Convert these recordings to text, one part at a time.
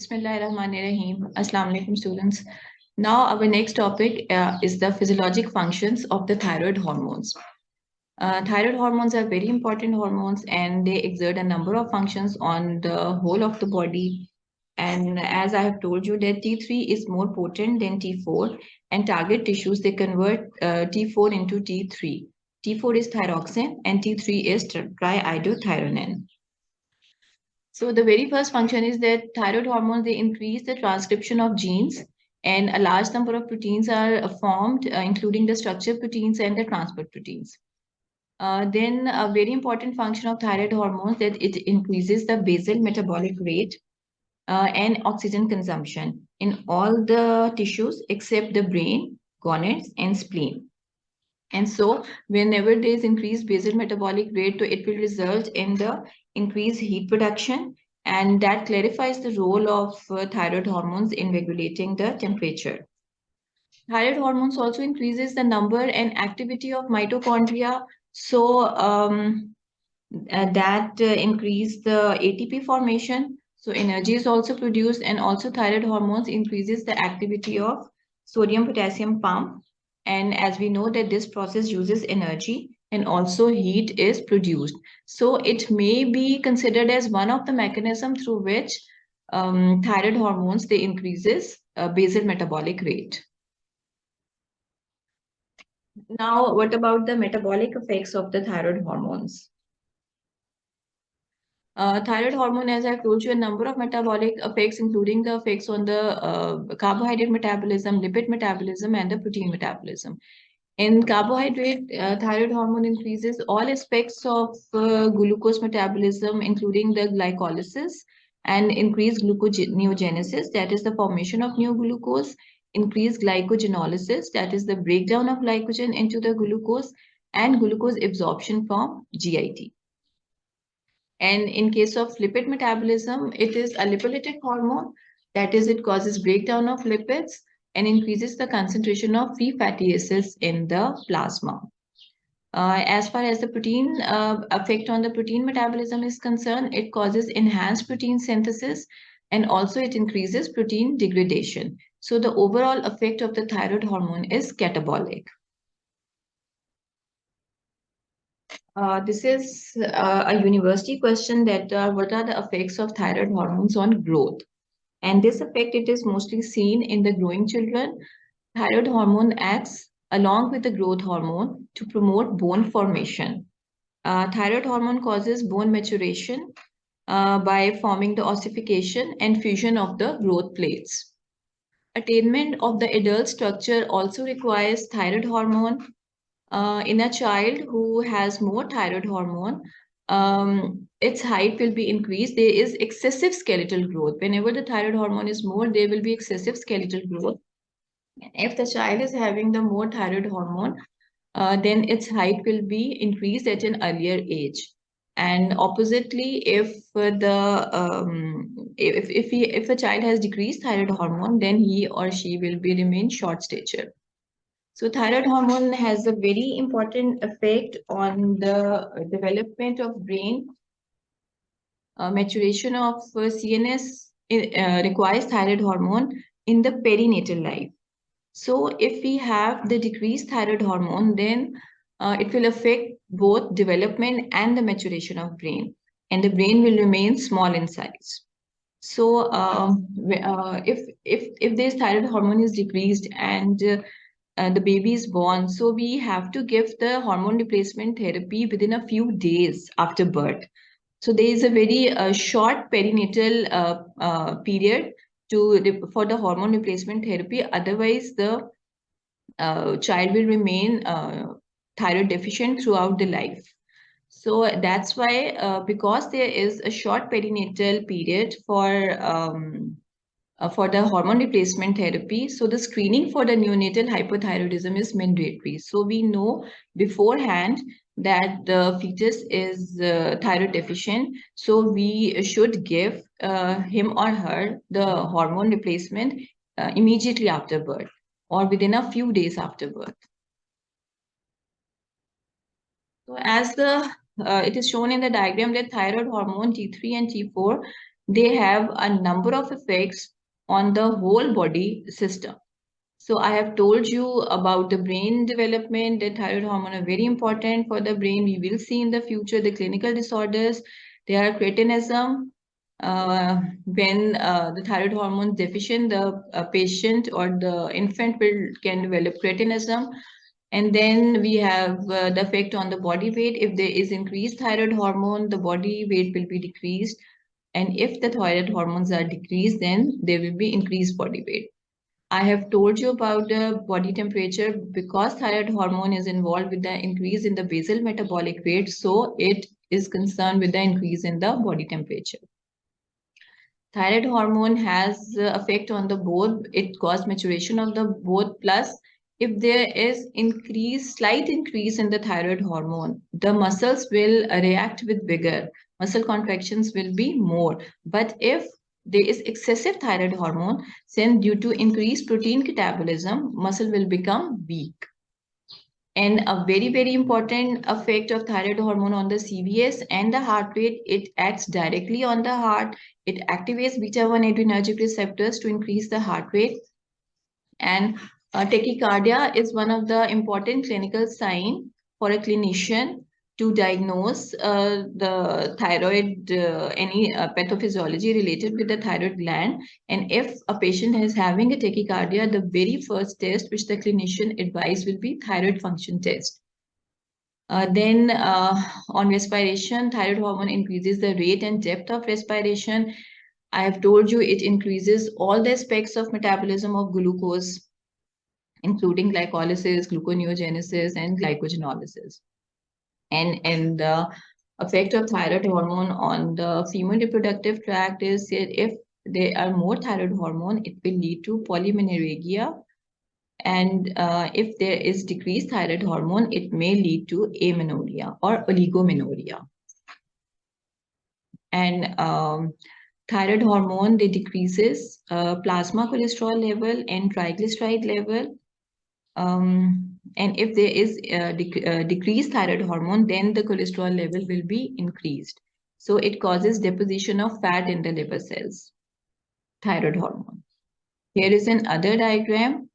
Bismillahirrahmanirrahim. Assalamu alaikum students. Now our next topic uh, is the physiologic functions of the thyroid hormones. Uh, thyroid hormones are very important hormones and they exert a number of functions on the whole of the body. And as I have told you that T3 is more potent than T4 and target tissues, they convert uh, T4 into T3. T4 is thyroxine and T3 is triiodothyronine. So the very first function is that thyroid hormones, they increase the transcription of genes and a large number of proteins are formed, uh, including the structure proteins and the transport proteins. Uh, then a very important function of thyroid hormones that it increases the basal metabolic rate uh, and oxygen consumption in all the tissues except the brain, gonads, and spleen. And so whenever there is increased basal metabolic rate, so it will result in the increased heat production and that clarifies the role of uh, thyroid hormones in regulating the temperature. Thyroid hormones also increases the number and activity of mitochondria. So um, uh, that uh, increase the ATP formation. So energy is also produced and also thyroid hormones increases the activity of sodium potassium pump. And as we know that this process uses energy, and also heat is produced. So it may be considered as one of the mechanism through which um, thyroid hormones, they increases uh, basal metabolic rate. Now, what about the metabolic effects of the thyroid hormones? Uh, thyroid hormone, as I've told you, a number of metabolic effects, including the effects on the uh, carbohydrate metabolism, lipid metabolism, and the protein metabolism. In carbohydrate, uh, thyroid hormone increases all aspects of uh, glucose metabolism, including the glycolysis and increased gluconeogenesis, that is the formation of new glucose, increased glycogenolysis, that is the breakdown of glycogen into the glucose, and glucose absorption from GIT. And in case of lipid metabolism, it is a lipolytic hormone, that is it causes breakdown of lipids, and increases the concentration of free fatty acids in the plasma. Uh, as far as the protein uh, effect on the protein metabolism is concerned, it causes enhanced protein synthesis and also it increases protein degradation. So the overall effect of the thyroid hormone is catabolic. Uh, this is uh, a university question that uh, what are the effects of thyroid hormones on growth? And this effect, it is mostly seen in the growing children. Thyroid hormone acts along with the growth hormone to promote bone formation. Uh, thyroid hormone causes bone maturation uh, by forming the ossification and fusion of the growth plates. Attainment of the adult structure also requires thyroid hormone. Uh, in a child who has more thyroid hormone, um, its height will be increased. There is excessive skeletal growth. Whenever the thyroid hormone is more, there will be excessive skeletal growth. If the child is having the more thyroid hormone, uh, then its height will be increased at an earlier age. And oppositely, if the um, if if he if a child has decreased thyroid hormone, then he or she will be remain short stature. So thyroid hormone has a very important effect on the development of brain. Uh, maturation of uh, CNS uh, requires thyroid hormone in the perinatal life. So if we have the decreased thyroid hormone, then uh, it will affect both development and the maturation of brain. And the brain will remain small in size. So um, uh, if, if, if this thyroid hormone is decreased and uh, the baby is born. So we have to give the hormone replacement therapy within a few days after birth. So there is a very uh, short perinatal uh, uh period to for the hormone replacement therapy. Otherwise, the uh, child will remain thyroid deficient throughout the life. So that's why, because there is a short perinatal period for um, uh, for the hormone replacement therapy. So the screening for the neonatal hypothyroidism is mandatory. So we know beforehand that the fetus is uh, thyroid deficient. So we should give uh, him or her the hormone replacement uh, immediately after birth or within a few days after birth. So as the uh, it is shown in the diagram that thyroid hormone T3 and T4 they have a number of effects on the whole body system. So I have told you about the brain development, the thyroid hormone are very important for the brain. We will see in the future the clinical disorders. There are cretinism. Uh, when uh, the thyroid hormone deficient, the uh, patient or the infant will can develop cretinism. And then we have uh, the effect on the body weight. If there is increased thyroid hormone, the body weight will be decreased. And if the thyroid hormones are decreased, then there will be increased body weight. I have told you about the body temperature because thyroid hormone is involved with the increase in the basal metabolic rate. So it is concerned with the increase in the body temperature. Thyroid hormone has effect on the both. It causes maturation of the both plus if there is increase, slight increase in the thyroid hormone, the muscles will react with vigor. Muscle contractions will be more. But if there is excessive thyroid hormone, then due to increased protein catabolism, muscle will become weak. And a very, very important effect of thyroid hormone on the CVS and the heart rate, it acts directly on the heart. It activates beta-1 adrenergic receptors to increase the heart rate. And uh, tachycardia is one of the important clinical sign for a clinician to diagnose uh, the thyroid, uh, any uh, pathophysiology related with the thyroid gland. And if a patient is having a tachycardia, the very first test which the clinician advise will be thyroid function test. Uh, then uh, on respiration, thyroid hormone increases the rate and depth of respiration. I have told you it increases all the aspects of metabolism of glucose including glycolysis, gluconeogenesis, and glycogenolysis. And, and the effect of thyroid hormone on the female reproductive tract is that if there are more thyroid hormone, it will lead to polymenorrhagia. And uh, if there is decreased thyroid hormone, it may lead to amenorrhea or oligomenorrhea. And um, thyroid hormone, they decreases uh, plasma cholesterol level and triglyceride level um, and if there is a dec uh, decreased thyroid hormone, then the cholesterol level will be increased. So it causes deposition of fat in the liver cells, thyroid hormone. Here is an other diagram,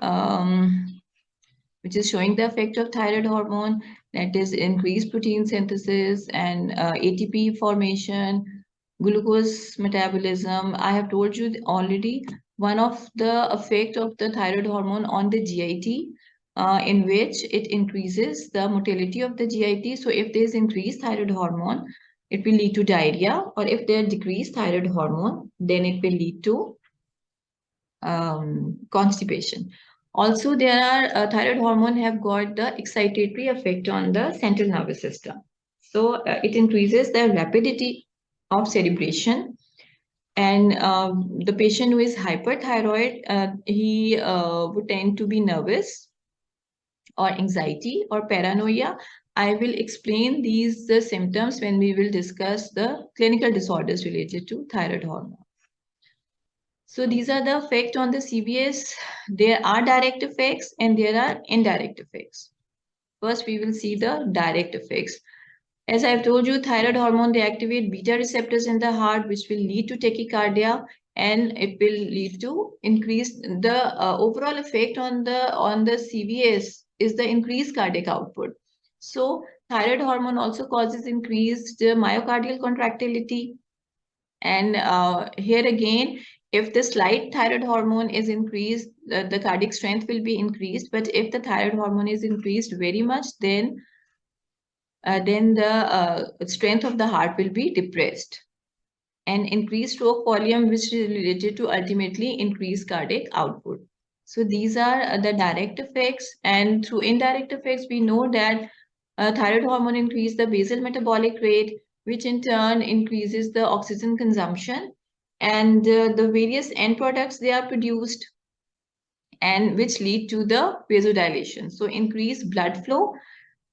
um, which is showing the effect of thyroid hormone, that is increased protein synthesis and uh, ATP formation, glucose metabolism. I have told you already one of the effect of the thyroid hormone on the GIT uh, in which it increases the motility of the GIT. So if there is increased thyroid hormone, it will lead to diarrhea or if there decreased thyroid hormone, then it will lead to um, constipation. Also, there are uh, thyroid hormone have got the excitatory effect on the central nervous system. So uh, it increases the rapidity of cerebration and um, the patient who is hyperthyroid, uh, he uh, would tend to be nervous or anxiety or paranoia. I will explain these the symptoms when we will discuss the clinical disorders related to thyroid hormone. So these are the effects on the CVS. There are direct effects and there are indirect effects. First, we will see the direct effects. As I've told you, thyroid hormone, they activate beta receptors in the heart, which will lead to tachycardia and it will lead to increase the uh, overall effect on the on the CVS is the increased cardiac output. So thyroid hormone also causes increased myocardial contractility. And uh, here again, if the slight thyroid hormone is increased, the cardiac strength will be increased. But if the thyroid hormone is increased very much, then uh, then the uh, strength of the heart will be depressed. And increased stroke volume, which is related to ultimately increased cardiac output. So these are uh, the direct effects. And through indirect effects, we know that uh, thyroid hormone increase the basal metabolic rate, which in turn increases the oxygen consumption and uh, the various end products they are produced and which lead to the vasodilation. So increased blood flow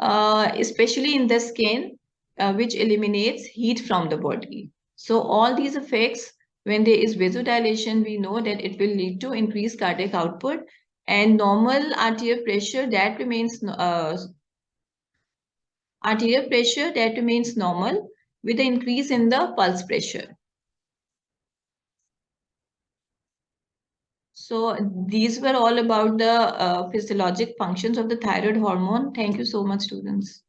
uh, especially in the skin, uh, which eliminates heat from the body. So all these effects, when there is vasodilation, we know that it will lead to increased cardiac output and normal arterial pressure that remains uh, arterial pressure that remains normal with the increase in the pulse pressure. So these were all about the uh, physiologic functions of the thyroid hormone. Thank you so much, students.